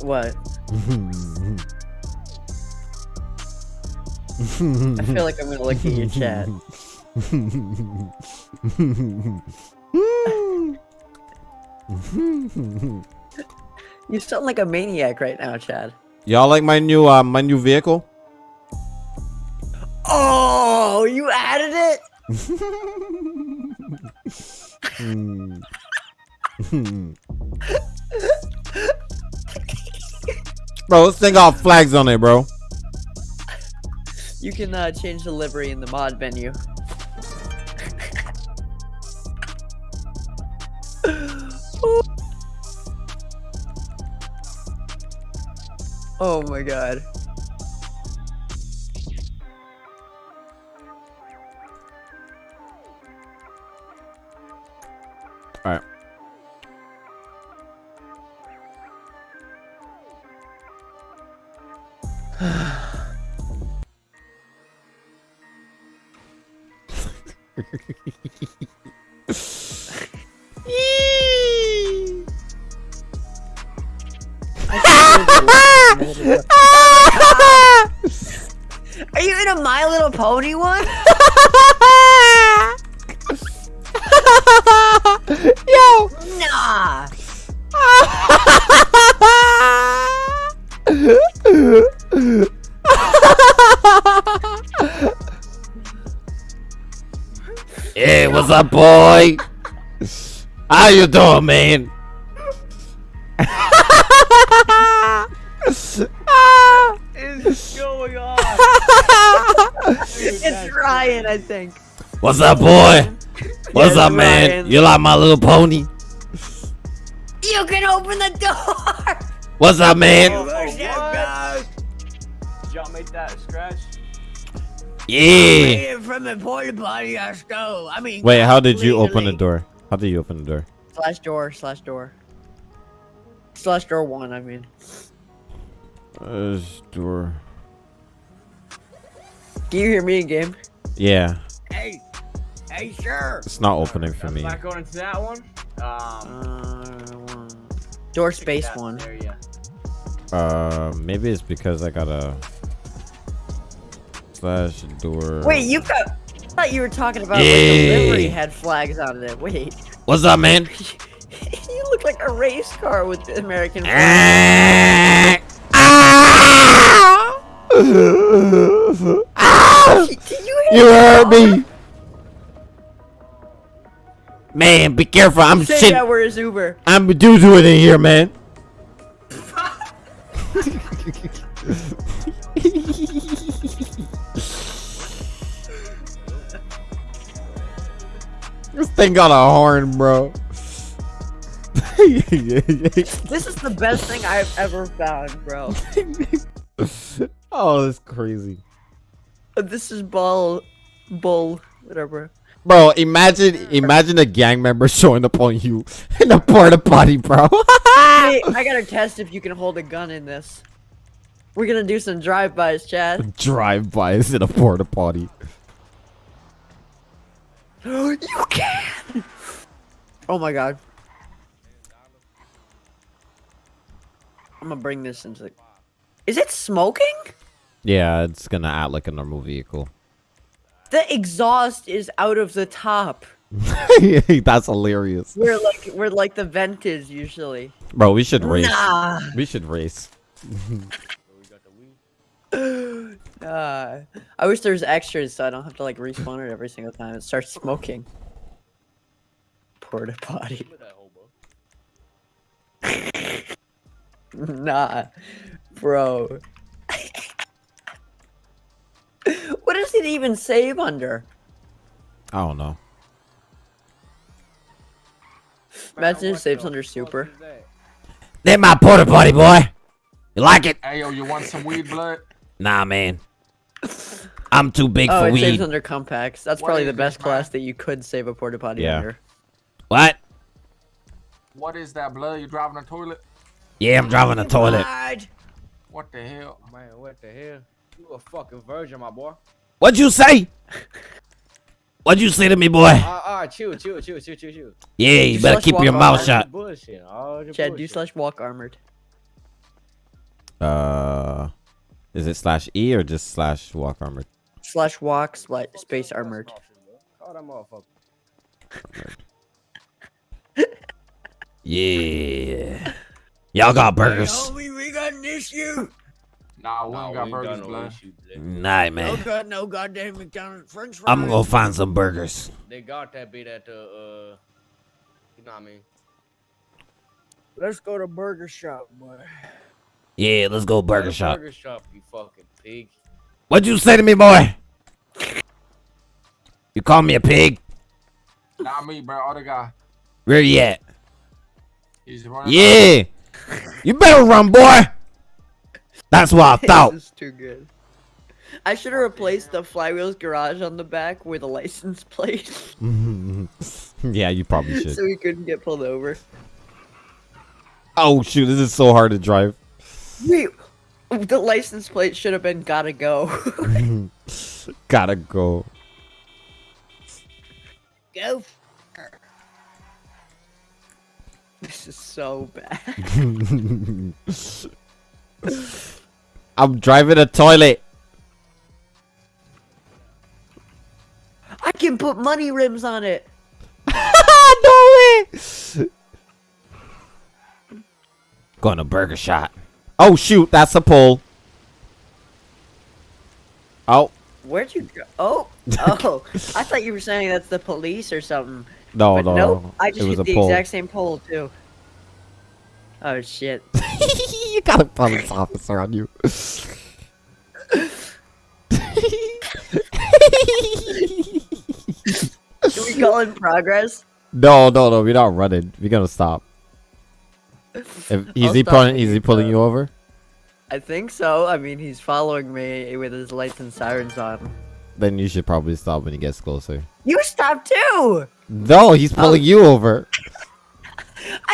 what? I feel like I'm gonna look at your chat. you sound like a maniac right now, Chad. Y'all like my new uh, my new vehicle? Oh, you added it? bro, this thing got flags on it, bro. You can uh, change the livery in the mod menu. oh my god. Are you in a My Little Pony one? Yo! Nah. Hey, what's up, boy? How you doing, man? Ryan, I think. What's up, boy? What's Yeah, up, man? Ryan. You like my little pony? You can open the door. What's up, man? Oh, what? Did y'all make that scratch? Yeah. From the porta potty, I stole. I mean, Wait, how did you open the door? How did you open the door? Slash door, slash door. Slash door one, I mean. Uh, door. Can you hear me in game? Yeah, Hey, hey, sure. it's not opening for me. Not going into that one. Um, Uh, door space that one. area. Uh, maybe it's because I got a slash door. Wait, you got. I thought you were talking about like Yeah. the had flags on it. Wait, What's up, man? you look like a race car with the American flag. You hit heard me. Man, be careful. I'm Say shit. that where's Uber? I'm doo doo in here, man. this thing got a horn, bro. This is the best thing I've ever found, bro. oh, that's crazy. Uh, this is bull, bull, whatever. Bro, imagine imagine a gang member showing up on you in a porta potty, bro. Hey, I gotta test if you can hold a gun in this. We're gonna do some drive-bys, Chad. Drive-bys in a porta potty. you can! Oh my god. I'm gonna bring this into the... Is it smoking? Yeah, it's gonna act like a normal vehicle. The exhaust is out of the top. That's hilarious. We're like, where like the vent is usually. Bro, we should race. Nah. We should race. I wish there was extras so I don't have to like respawn it every single time it starts smoking. Porta potty. nah, bro. What does it even save under? I don't know. Imagine it What saves under super. is that? That my porta potty, boy. You like it? Hey yo, you want some weed blood? Nah, man. I'm too big Oh, for it weed. saves under compacts. That's What probably is the this, best man? class that you could save a porta potty Yeah. under. What? What is that blood? You driving a toilet? Yeah, I'm driving a toilet. What the hell? Man, what the hell? You a fucking virgin, my boy. What'd you say? What'd you say to me, boy? Ah, ah, chill, chill, chill, chill, chill, chill. Yeah, you You better keep your mouth that. shut. Bullshit. All the Chad, do bullshit. slash walk armored. Uh, is it slash E or just slash walk armored? Slash walk slash space armored. Call that motherfucker. Yeah. Y'all got burgers. we got an issue. Nah, we Nah, ain't got we burgers, no blood. issue, blood. Night, man. got no goddamn McDonald's French fries. I'm gonna go find some burgers. They got that bit at the uh, you know what I mean. Let's go to burger shop, boy. Yeah, let's go burger That shop. Burger shop, you fucking pig. What'd you say to me, boy? You call me a pig? Not me, bro. Other guy. Where you at? He's running. Yeah. You better run, boy. That's what I thought. This is too good. I should have replaced the flywheels garage on the back with a license plate yeah, you probably should. so he couldn't get pulled over. Oh shoot, this is so hard to drive. Wait, the license plate should have been gotta go. Gotta go. go. This is so bad. I'm driving a toilet. I can put money rims on it. no way. Going to Burger Shot. Oh shoot, that's a pole. Oh Where'd you go? Oh, oh! I thought you were saying that's the police or something. no, but no, nope, I just it was hit a the exact same pole too. Oh shit! you got a police officer on you. Can we call in progress? no, no, no, we're not running. We're gonna stop. If, is he stop pulling? when Is you he pulling you over? I think so. I mean, he's following me with his lights and sirens on. Then you should probably stop when he gets closer. You stop too. No, he's pulling oh. you over.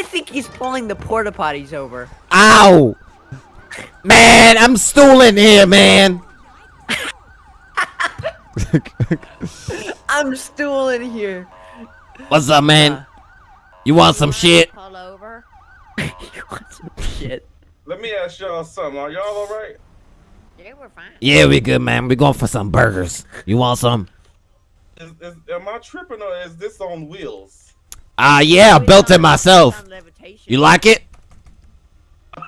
I think he's pulling the porta potties over. Ow! Man, I'm stooling here, man. I'm stooling here. What's up, man? Uh, You want some shit? Pull over. you want some shit? Let me ask y'all something. Are y'all all right? Yeah, we're fine. Yeah, we good, man. We going for some burgers. You want some? Is, is, am I tripping or is this on wheels? Ah, uh, yeah, I built it myself. You like it?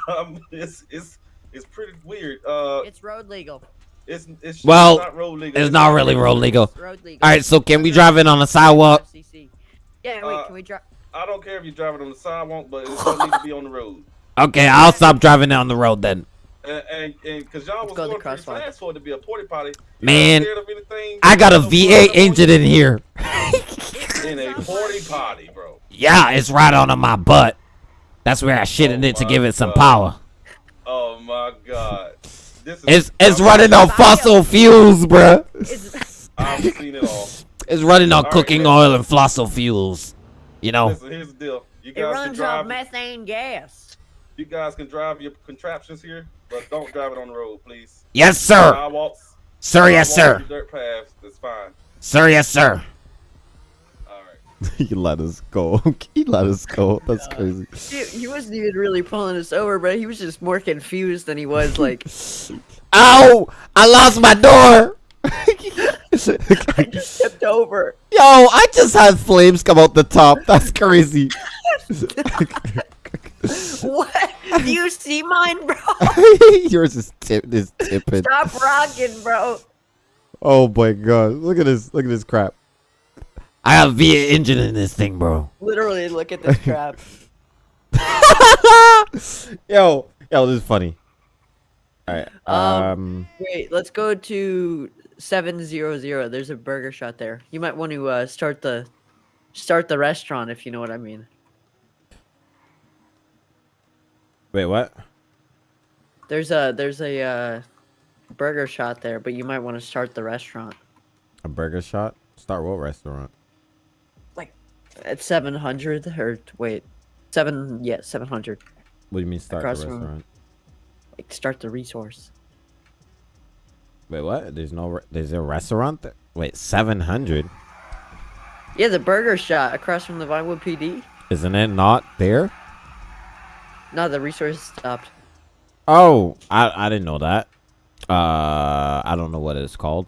Um, it's it's it's pretty weird. Uh, It's road legal. it's it's Well, not road legal. It's not really road legal. It's road legal. All right, so can we drive it on the sidewalk? FCC. Yeah, wait, Uh, can we drive? I don't care if you're driving on the sidewalk, but it don't need to be on the road. Okay, I'll stop driving it on the road then. And and, and cause y'all was go going pretty fast for it to be a porta potty. Man, scared of anything? I got a No V8 engine in here. in a porta potty, bro. Yeah, it's right on my butt. That's where I shitted Oh it to give it some God. power. Oh my god. This is It's it's running on fossil fuels, bruh. It's, I've seen it all. It's running on All right, cooking man. oil and fossil fuels. You know? Listen, here's the deal. You it guys can runs off drive. methane gas. You guys can drive your contraptions here, but don't drive it on the road, please. Yes, sir. Sidewalks. Sir, yes, sir. Dirt paths. That's fine. Sir, yes, sir. He let us go. he let us go. That's crazy. He, he wasn't even really pulling us over, but he was just more confused than he was like. Ow! I lost my door. I just tipped over. Yo, I just had flames come out the top. That's crazy. What? Do you see mine, bro? Yours is tip is tipping. Stop rocking, bro. Oh my god. Look at this. Look at this crap. I have V8 engine in this thing, bro. Literally, look at this crap. yo, yo, this is funny. Alright. Um, Um, Wait, let's go to seven zero zero. There's a burger shot there. You might want to uh, start the start the restaurant if you know what I mean. wait, what? There's a there's a uh, burger shot there, but you might want to start the restaurant A burger shot? Start what restaurant? At seven hundred or wait, seven yeah seven hundred. What do you mean start Across the from- restaurant? Like start the resource. Wait, what? There's no. There's a restaurant. There? Wait, seven hundred. Yeah, the burger shot across from the Vinewood PD. Isn't it not there? No, the resource stopped. Oh, I I didn't know that. Uh, I don't know what it's called.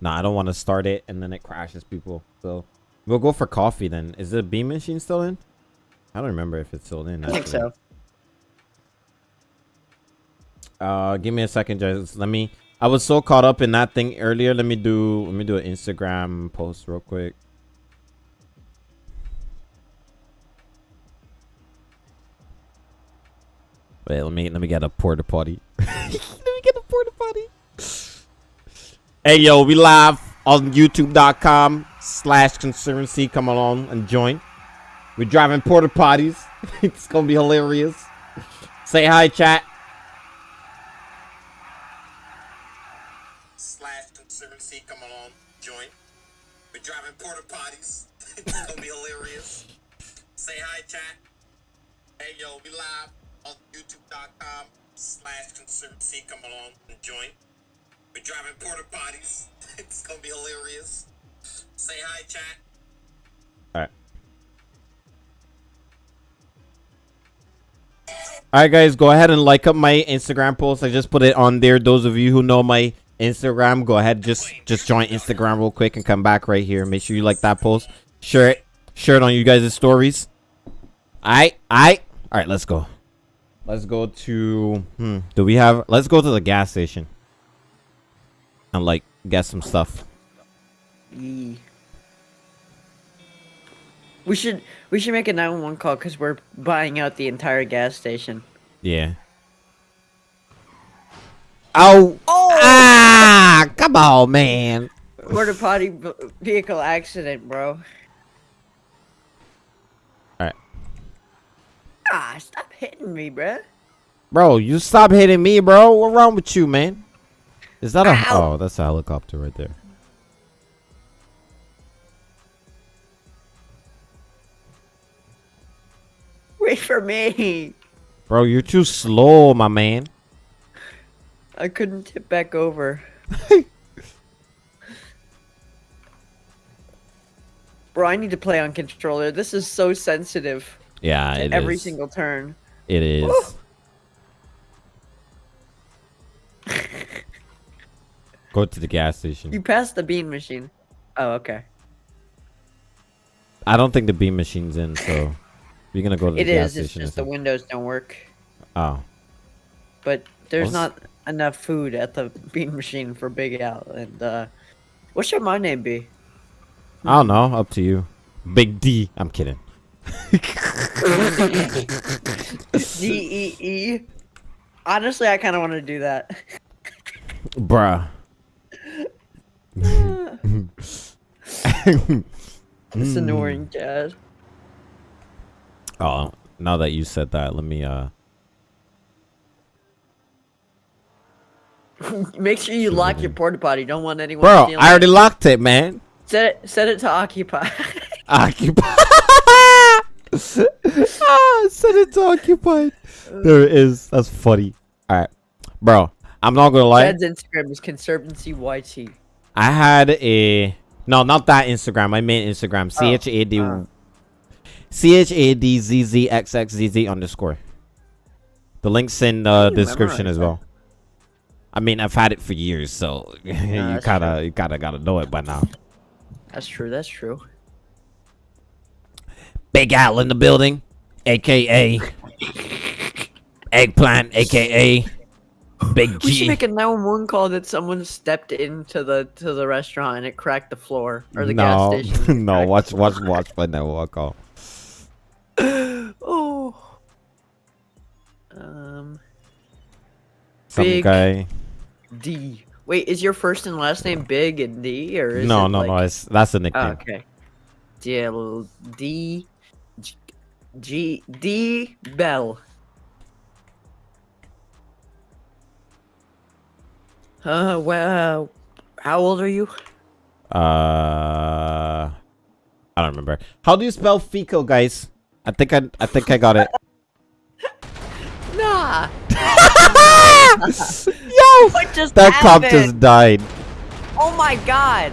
No, I don't want to start it and then it crashes people. So we'll go for coffee then. Is the bean machine still in? I don't remember if it's still in. I think so. Uh, give me a second, guys. Let me. I was so caught up in that thing earlier. Let me do. Let me do an Instagram post real quick. Wait, let me let me get a porta potty. let me get a porta potty. Hey yo, we live on YouTube.com slash Conservancy. Come along and join. We're driving porta potties. it's gonna be hilarious. Say hi, chat. slash conservancy come along join we're driving porta potties it's gonna be hilarious say hi chat hey yo we live on youtube.com slash conservancy come along and join we're driving porta potties it's gonna be hilarious say hi chat Alright. Alright guys, go ahead and like up my Instagram post. I just put it on there. Those of you who know my Instagram, go ahead just just join Instagram real quick and come back right here. Make sure you like that post. Share it. Share it on you guys' stories. Alright, alright. Alright, let's go. Let's go to hmm. Do we have let's go to the gas station. And like get some stuff. Yee. We should we should make a 911 call because we're buying out the entire gas station. Yeah. Oh. Ah! Come on, man. Porta potty v- vehicle accident, bro. Alright. Ah, stop hitting me, bro. Bro, you stop hitting me, bro. What wrong with you, man? Is that a Oh, that's a helicopter right there. Wait for me. Bro, you're too slow, my man. I couldn't tip back over. Bro, I need to play on controller. This is so sensitive. Yeah, it every is. single turn. It is. Go to the gas station. You passed the bean machine. Oh, okay. I don't think the bean machine's in, so we're gonna go to the It gas is. It's station. just the windows don't work. Oh, But there's Well, not enough food at the bean machine for Big Al. And uh, what should my name be? I don't know. Up to you. Big D. I'm kidding. D E E. Honestly, I kind of want to do that. Bruh. It's annoying, Chad. Oh, now that you said that, let me uh Make sure you lock your porta potty. Don't want anyone. Bro, I already it. locked it, man. set it. Set it to occupy. Occupy. ah, set it to occupied. There it is. That's funny. All right, bro. I'm not gonna lie. Chad's Instagram is Conservancy YT. I had a no, not that Instagram. I meant Instagram. C H A D oh. C H A D Z Z X X Z Z underscore. The link's in the description as well. I mean, I've had it for years, so you kinda, you kinda gotta know it by now. That's true. That's true. Big Al in the building, aka Eggplant, aka Big G. We should make a 911 call that someone stepped into the to the restaurant and it cracked the floor or the no, gas station. no, watch, watch, watch. Walk off. floor. Oh. Um. Some Big guy. D. Wait, is your first and last name Big and D or is No, it no, like... no. It's that's a Oh, nickname. okay. D D G- G D Bell. Uh, well, how old are you? Uh, I don't remember. How do you spell fecal, guys? I think I I think I got it. Nah. Yo, what just that happened? cop just died. Oh my god.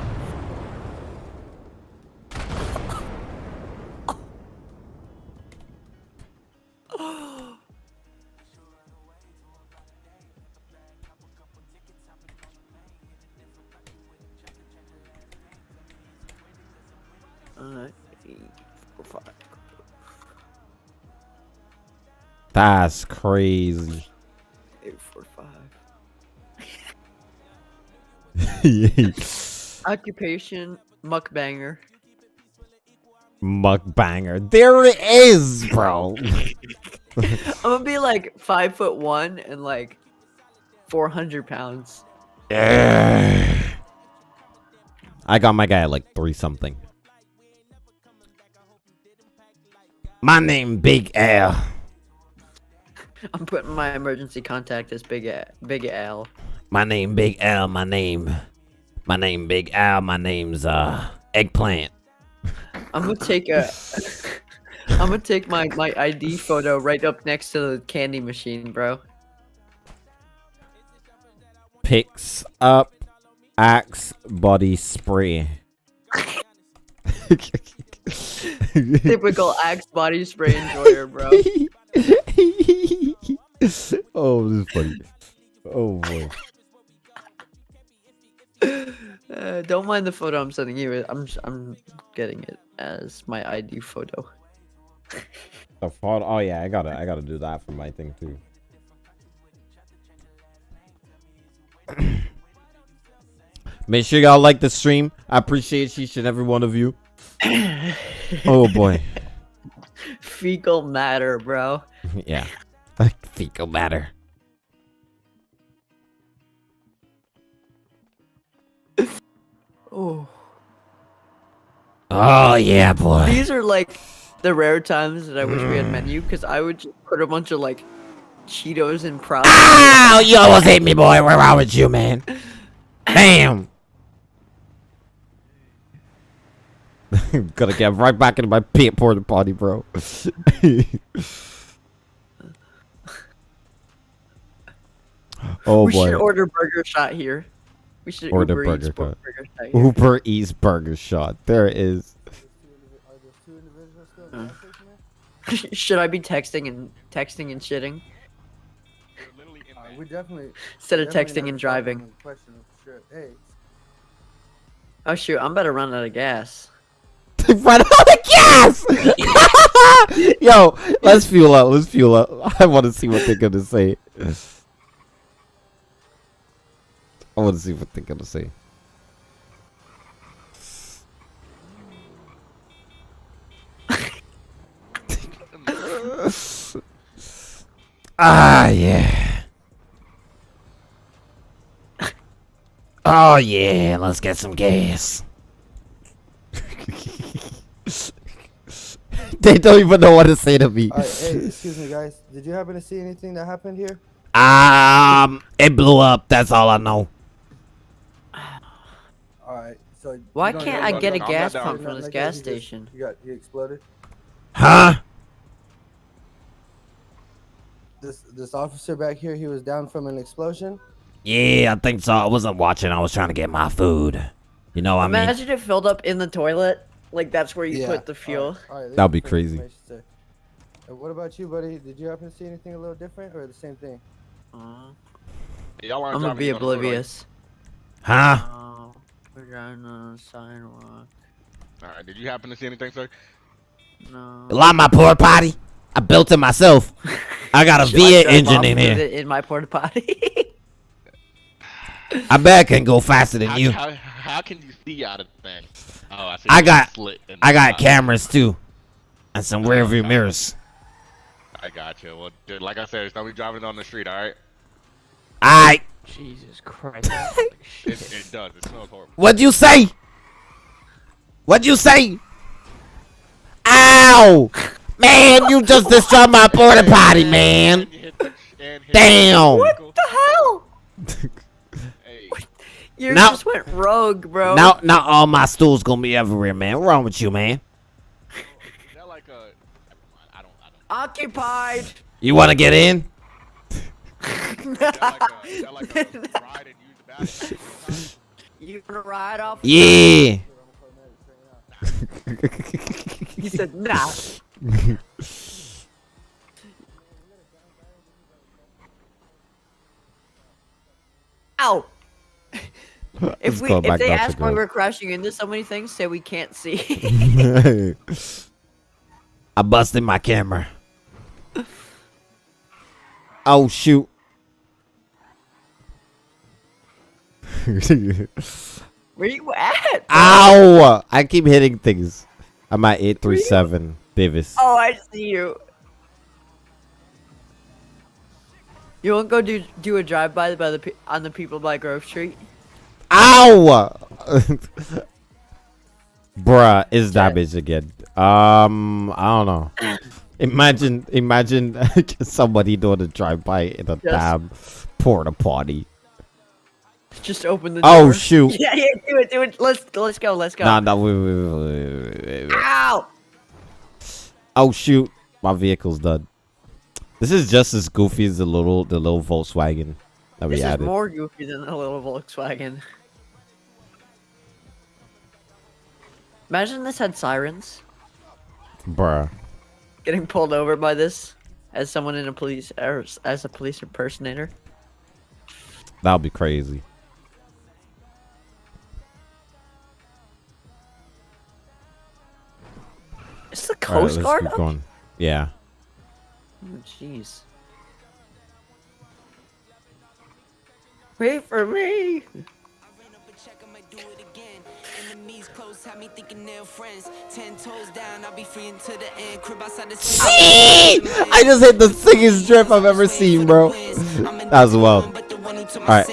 uh, eight, four, five. That's crazy. Eight, four, five. Mukbanger. Occupation, muckbanger. There it is, bro. I'm gonna be like five foot one and like 400 pounds. Yeah. I got my guy at like three something. My name Big L. I'm putting my emergency contact as Big A- Big Al. My name Big L. My name. My name Big Al. My name's uh Eggplant. I'm gonna take a. I'm gonna take my my ID photo right up next to the candy machine, bro. Picks up Axe body spray. Typical Axe body spray enjoyer, bro. Oh, this is funny. Oh boy. Uh, don't mind the photo I'm sending you. I'm I'm getting it as my ID photo. The photo. Oh yeah, I gotta I gotta do that for my thing too. Make sure y'all like the stream. I appreciate each and every one of you. oh boy. Fecal matter, bro. yeah. Fecal matter. Oh. Oh yeah, boy. These are like the rare times that I wish we had mm. menu because I would just put a bunch of like Cheetos and props. Ow! You almost hit me, boy. Where wrong with you, man? Bam! Gotta get right back into my pit porta potty, bro. oh we boy. should order burger shot here. We should Order Uber burger bu- shot. burger shot here. Uber Eats burger shot. There is. it is. should I be texting and texting and shitting Uh, we definitely. instead of definitely texting and driving? on the Question of shit. Hey, Oh shoot, I'm about to run out of gas. Run out of gas! Yo, let's fuel up. Let's fuel up. I want to see what they're gonna say. I want to see what they're gonna say. ah, yeah. Oh, yeah. Let's get some gas. they don't even know what to say to me. hey, excuse me, guys. Did you happen to see anything that happened here? Um, it blew up. That's all I know. All right, so. Why can't I get a nothing- gas pump from this like that? gas just- station? You got he exploded. Huh? This this officer back here, he was down from an explosion. Yeah, I think so. I wasn't watching. I was trying to get my food. You know what I mean? Imagine it filled up in the toilet. Like that's where you Yeah. put the fuel. right, all right, That'd be crazy. And uh, what about you, buddy? Did you happen to see anything a little different or the same thing? Aw, Y'all I'm gonna be you're gonna go, like- oblivious. Huh? Oh, we're driving on the sidewalk. All right. Did you happen to see anything, sir? No. You like my porta potty? I built it myself. I got a Should I V8 engine in with here. it in my porta potty. I bet I can go faster than How, you. how, how can you see out of the thing? Oh, I see. I got- slit I got top. cameras too, and some oh, rear view mirrors. I got you. Well, dude, like I said, there's nobody driving on the street. All right. Alright, Jesus Christ. It, it does. It smells horrible. what'd you say? What'd you say? Ow! Man, you just destroyed my porta potty, man. And you hit the- and hit Damn. What the hell? Hey, You Now- just went rogue, bro. Now, now all my stools gonna be everywhere, man. What's wrong with you, man? like a? I don't. I don't. Occupied. You wanna get in? You gonna ride off? Yeah. He said, nah. Ow. If we if they down ask why we're crashing into so many things, say we can't see. I busted my camera. Oh shoot. Where you at? Ow! I keep hitting things. I'm at 837 Davis. Oh, I see you. You won't go do do a drive by by the on the people by Grove Street. Ow! Bruh, is that bitch again? Um, I don't know. Imagine, imagine somebody doing a drive-by in a Yes. damn porta potty. Just open the. Oh, door. Oh shoot! Yeah, yeah, do it, do it. Let's let's go, let's go. Nah, nah, wait, wait, wait, wait, wait. Ow! Oh shoot! My vehicle's done. This is just as goofy as the little, the little Volkswagen that we added. This is more goofy than the little Volkswagen. Imagine this had sirens. Bruh. Getting pulled over by this as someone in a police or as a police impersonator. That would be crazy. Coast let's Guard keep going. Yeah. Oh, jeez. Wait for me. I just hit the sickest drip I've ever seen, bro. That was well. Alright.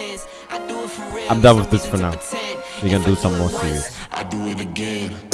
I'm done with this for now. We're gonna do something more serious. I do it again. Add it up,